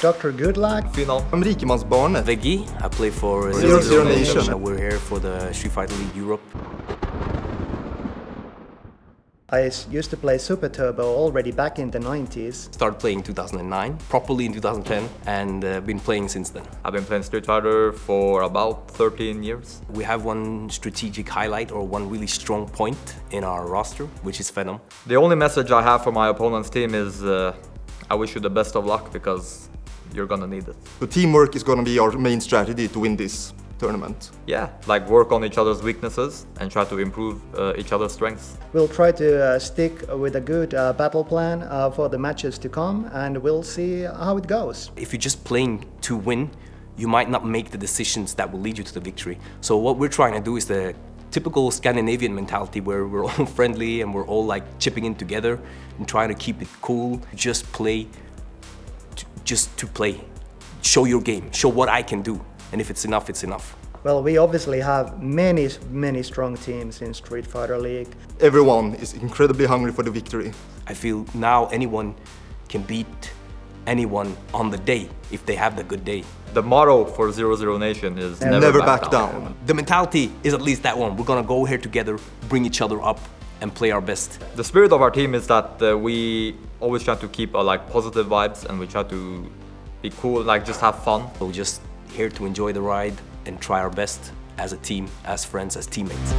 Dr. Goodluck. Final. I'm rikemansbarnet. Veggey, I play for Zero Zero Nation. We're here for the Street Fighter League Europe. I used to play Super Turbo already back in the 90s. Started playing in 2009, properly in 2010, and uh, been playing since then. I've been playing Street Fighter for about 13 years. We have one strategic highlight or one really strong point in our roster, which is Venom. The only message I have for my opponent's team is uh, I wish you the best of luck because you're gonna need it. So teamwork is gonna be our main strategy to win this tournament. Yeah, like work on each other's weaknesses and try to improve uh, each other's strengths. We'll try to uh, stick with a good uh, battle plan uh, for the matches to come and we'll see how it goes. If you're just playing to win, you might not make the decisions that will lead you to the victory. So what we're trying to do is the typical Scandinavian mentality where we're all friendly and we're all like chipping in together and trying to keep it cool. Just play, to, just to play. Show your game, show what I can do. And if it's enough, it's enough. Well, we obviously have many, many strong teams in Street Fighter League. Everyone is incredibly hungry for the victory. I feel now anyone can beat anyone on the day if they have the good day. The motto for Zero Zero Nation is Never never, Never back down. The mentality is at least that one. We're gonna go here together, bring each other up, and play our best. The spirit of our team is that uh, we always try to keep uh, like positive vibes and we try to be cool, like just have fun. We're just here to enjoy the ride and try our best as a team, as friends, as teammates.